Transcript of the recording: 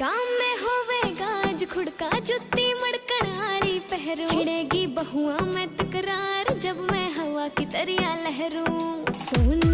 गाँव में होवे गाज खुड़का जुत्ती मड़कड़ आली पहरू। छिड़ेगी बहुआ में तकरार, जब मैं हवा की तरिया लहरू। सुन